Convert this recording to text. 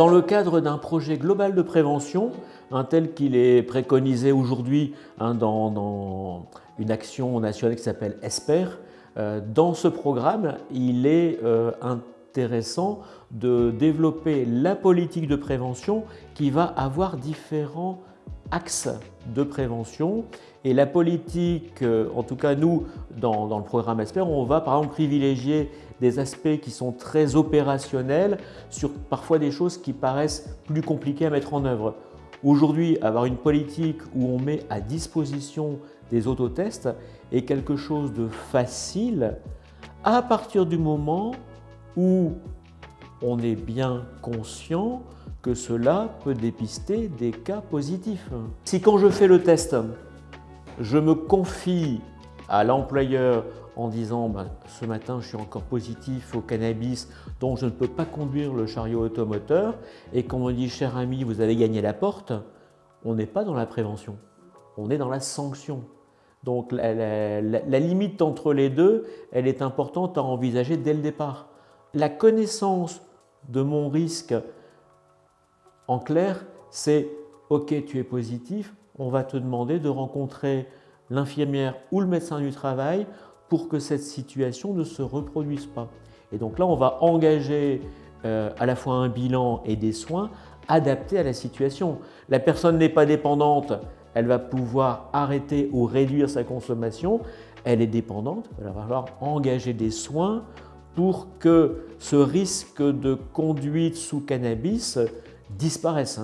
Dans le cadre d'un projet global de prévention, tel qu'il est préconisé aujourd'hui hein, dans, une action nationale qui s'appelle ESPER, euh, dans ce programme, il est euh, intéressant de développer la politique de prévention qui va avoir différents axes de prévention. Et la politique, euh, en tout cas nous, dans, le programme ESPER, on va par exemple privilégier des aspects qui sont très opérationnels sur parfois des choses qui paraissent plus compliquées à mettre en œuvre. Aujourd'hui, avoir une politique où on met à disposition des autotests est quelque chose de facile à partir du moment où on est bien conscient que cela peut dépister des cas positifs. Si quand je fais le test, je me confie à l'employeur en disant ben, ce matin je suis encore positif au cannabis donc je ne peux pas conduire le chariot automoteur et qu'on me dit cher ami vous avez gagné la porte, on n'est pas dans la prévention, on est dans la sanction. Donc la, limite entre les deux, elle est importante à envisager dès le départ. La connaissance de mon risque, en clair, c'est ok tu es positif, on va te demander de rencontrer l'infirmière ou le médecin du travail pour que cette situation ne se reproduise pas. Et donc là, on va engager euh, à la fois un bilan et des soins adaptés à la situation. La personne n'est pas dépendante, elle va pouvoir arrêter ou réduire sa consommation. Elle est dépendante, il va falloir engager des soins pour que ce risque de conduite sous cannabis disparaisse.